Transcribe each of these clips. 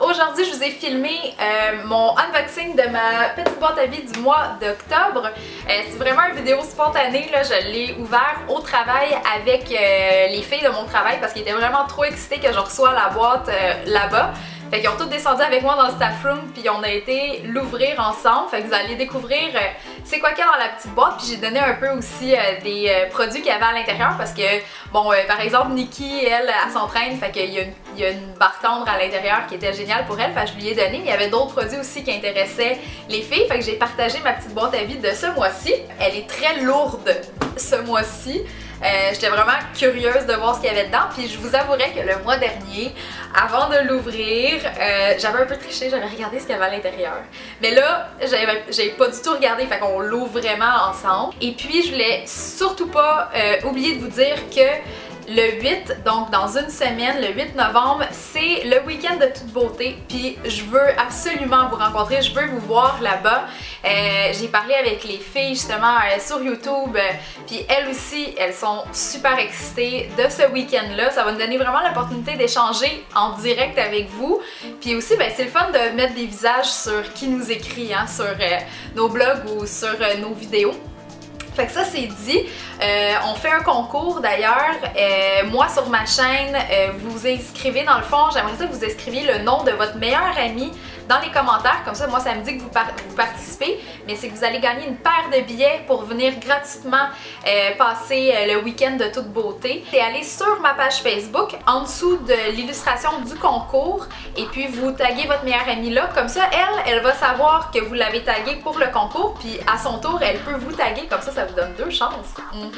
Aujourd'hui, je vous ai filmé euh, mon unboxing de ma petite boîte à vie du mois d'octobre. Euh, c'est vraiment une vidéo spontanée, je l'ai ouvert au travail avec euh, les filles de mon travail parce qu'ils étaient vraiment trop excités que je reçois la boîte là-bas. Fait qu'ils ont tous descendu avec moi dans le staff room puis on a été l'ouvrir ensemble. Fait que vous allez découvrir euh, c'est quoi qu'il y a dans la petite boîte puis j'ai donné un peu aussi euh, des euh, produits qu'il y avait à l'intérieur parce que bon par exemple Nikki elle, elle, s'entraîne fait qu'il y, y, a une barre tendre à l'intérieur qui était géniale pour elle fait que je lui ai donné il y avait d'autres produits aussi qui intéressaient les filles fait que j'ai partagé ma petite boîte à vide de ce mois-ci. Elle est très lourde ce mois-ci. Euh, j'étais vraiment curieuse de voir ce qu'il y avait dedans. Puis je vous avouerai que le mois dernier, avant de l'ouvrir, euh, j'avais un peu triché, j'avais regardé ce qu'il y avait à l'intérieur. Mais là, j'avais pas du tout regardé, fait qu'on l'ouvre vraiment ensemble. Et puis je voulais surtout pas euh, oublier de vous dire que le 8, donc dans une semaine, le 8 novembre, c'est le week-end de toute beauté. Puis je veux absolument vous rencontrer, je veux vous voir là-bas. Euh, j'ai parlé avec les filles justement euh, sur YouTube, euh, puis elles aussi, elles sont super excitées de ce week-end-là. Ça va nous donner vraiment l'opportunité d'échanger en direct avec vous. Puis aussi, ben, c'est le fun de mettre des visages sur qui nous écrit, hein, sur nos blogs ou sur nos vidéos. Fait que ça c'est dit. Euh, on fait un concours d'ailleurs. Euh, moi sur ma chaîne, euh, vous inscrivez dans le fond, j'aimerais ça que vous inscriviez le nom de votre meilleur ami dans les commentaires. Comme ça, moi ça me dit que vous, participez. Mais c'est que vous allez gagner une paire de billets pour venir gratuitement passer le week-end de toute beauté. C'est aller sur ma page Facebook, en dessous de l'illustration du concours. Et puis vous taguez votre meilleur ami là. Comme ça, elle, elle va savoir que vous l'avez tagué pour le concours. Puis à son tour, elle peut vous taguer. Comme ça, ça vous donne deux chances. Mhm.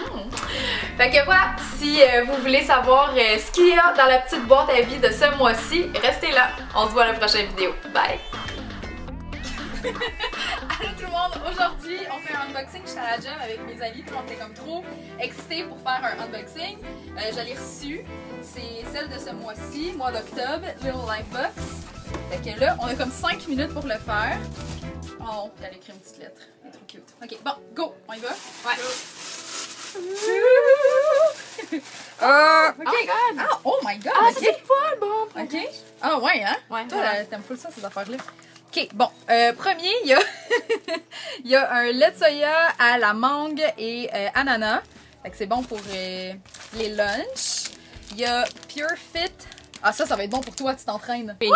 Fait que voilà, si euh, vous voulez savoir euh, ce qu'il y a dans la petite boîte à vie de ce mois-ci, restez là. On se voit à la prochaine vidéo. Bye! Allô tout le monde! Aujourd'hui, on fait un unboxing. Je suis à la gym avec mes amis. Tout le monde était comme trop excité pour faire un unboxing. Euh, je l'ai reçu. C'est celle de ce mois-ci, mois d'octobre, Little Life Box. Fait que là, on a comme 5 minutes pour le faire. Oh, elle a écrit une petite lettre. Elle est trop cute. Ok, bon, go! On y va? Ouais. Ah! ok. Oh my god! Ah, oh my god! Ah, c'est pas bon! Ok. Ah, ouais, hein? Ouais. Toi, t'aimes full ça, ces affaires-là? Ok, bon. Euh, premier, il y a, il y a un lait de soya à la mangue et euh, ananas. Fait que c'est bon pour euh, les lunchs. Il y a Pure Fit. Ah, ça, ça va être bon pour toi, tu t'entraînes. il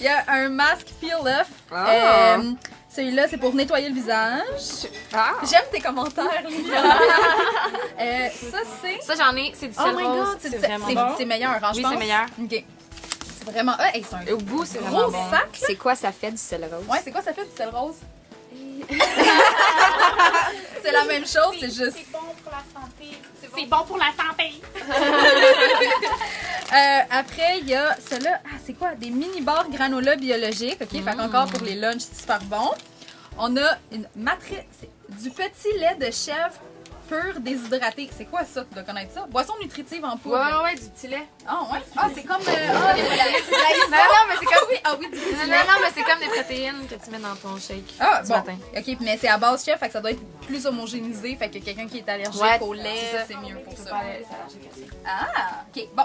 y a un masque Peel Off. Ah. Celui-là, c'est pour nettoyer le visage. Ah. J'aime tes commentaires, euh, ça, c'est... Ça, j'en ai. C'est du oh sel rose. C'est vraiment bon. C'est meilleur, hein, Oui, c'est meilleur. OK. C'est vraiment... Ah, hey, un Au bout, c'est vraiment gros bon. sac. C'est quoi ça fait du sel rose? Ouais, c'est quoi ça fait du sel rose? c'est la même chose, c'est juste... C'est bon pour la santé. C'est bon. pour la santé. euh, après, il y a cela. Ah, c'est quoi? Des mini-bars granola biologiques. OK? Fait qu'encore pour les lunchs, c'est super bon. On a une matrice. Du petit lait de chèvre pur déshydraté. C'est quoi ça? Tu dois connaître ça? Boisson nutritive en poudre. Ouais, ouais, ouais, du petit lait. Ah, ouais? Ah, c'est comme. Euh, ah, non, non, mais c'est comme. Oui, ah oui, du petit Non, lait. non, mais c'est comme des protéines que tu mets dans ton shake. Ah, du bon. matin. OK, mais c'est à base chef, fait que ça doit être plus homogénéisé. Fait que quelqu'un qui est allergique Ouais, au lait, c'est ça. c'est mieux pour ça. c'est. Ah, ok, bon.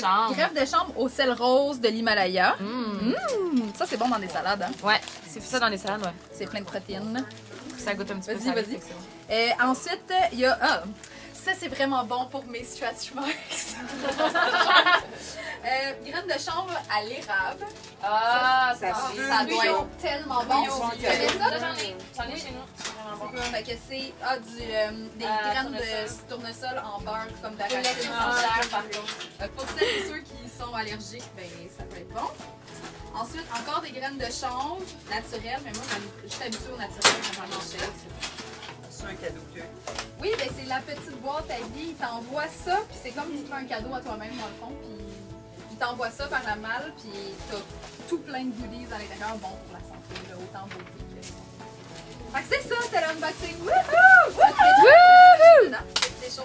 Chambre. greffe de chambre au sel rose de l'Himalaya. Mmh. Mmh, ça, c'est bon dans des salades. Hein? Ouais, c'est ça dans les salades, ouais. C'est plein de protéines. Ça goûte un petit peu Vas-y, vas-y. Euh, ensuite, il y a. Ah, ça, c'est vraiment bon pour mes stretch marks. euh, graines de chambre à l'érable. Ah, ça, ça doit être tellement bon. Ça? J'en ai. J'en ai chez nous. Fait que c'est ah, du, euh, des Ah, graines de tournesol en beurre comme par contre. Euh, Pour celles et ceux qui sont allergiques, ben ça peut être bon. Ensuite, encore des graines de chanvre naturelles, mais moi je suis habituée au naturel quand j'en achète. C'est un cadeau que Oui, ben c'est la petite boîte à vie, il t'envoie ça, puis c'est comme si tu fais un cadeau à toi-même dans le fond, puis il t'envoie ça par la malle, puis t'as tout plein de goodies à l'intérieur, bon pour la santé, là, autant beauté que Fait que c'est ça, c'était l'unboxing. Wouhou! Wouhou! C'est des choses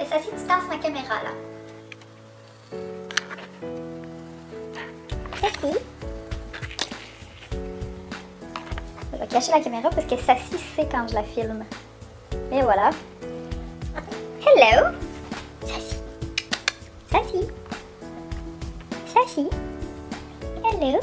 Et ça, si tu tasses ma caméra là. Sassy. Je vais cacher la caméra parce que Sassy sait quand je la filme. Et voilà. Hello.